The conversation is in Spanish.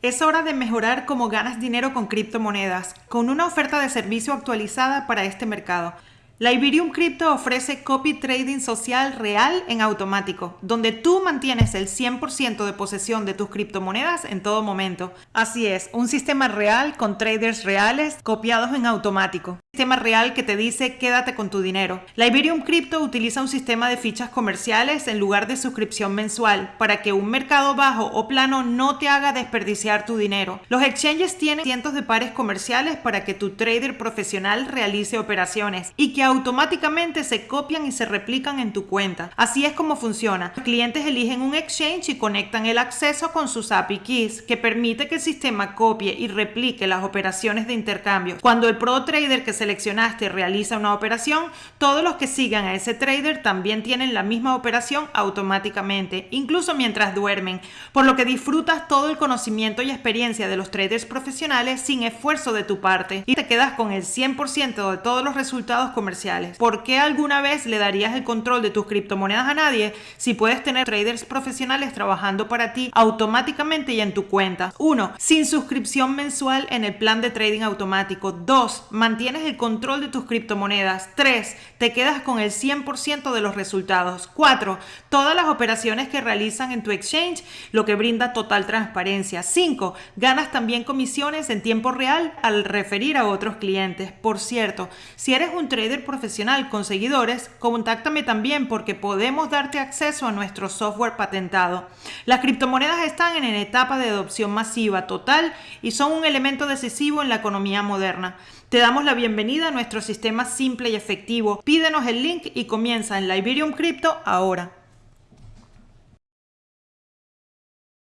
Es hora de mejorar cómo ganas dinero con criptomonedas, con una oferta de servicio actualizada para este mercado. La Iberium Crypto ofrece copy trading social real en automático, donde tú mantienes el 100% de posesión de tus criptomonedas en todo momento. Así es, un sistema real con traders reales copiados en automático sistema real que te dice quédate con tu dinero. La Iberium Crypto utiliza un sistema de fichas comerciales en lugar de suscripción mensual para que un mercado bajo o plano no te haga desperdiciar tu dinero. Los exchanges tienen cientos de pares comerciales para que tu trader profesional realice operaciones y que automáticamente se copian y se replican en tu cuenta. Así es como funciona. Los clientes eligen un exchange y conectan el acceso con sus API keys que permite que el sistema copie y replique las operaciones de intercambio. Cuando el pro trader que se seleccionaste realiza una operación, todos los que sigan a ese trader también tienen la misma operación automáticamente, incluso mientras duermen, por lo que disfrutas todo el conocimiento y experiencia de los traders profesionales sin esfuerzo de tu parte y te quedas con el 100% de todos los resultados comerciales. ¿Por qué alguna vez le darías el control de tus criptomonedas a nadie si puedes tener traders profesionales trabajando para ti automáticamente y en tu cuenta? 1. Sin suscripción mensual en el plan de trading automático. 2. Mantienes el control de tus criptomonedas. 3. Te quedas con el 100% de los resultados. 4. Todas las operaciones que realizan en tu exchange, lo que brinda total transparencia. 5. Ganas también comisiones en tiempo real al referir a otros clientes. Por cierto, si eres un trader profesional con seguidores, contáctame también porque podemos darte acceso a nuestro software patentado. Las criptomonedas están en etapa de adopción masiva total y son un elemento decisivo en la economía moderna. Te damos la bienvenida a nuestro sistema simple y efectivo. Pídenos el link y comienza en la Crypto ahora.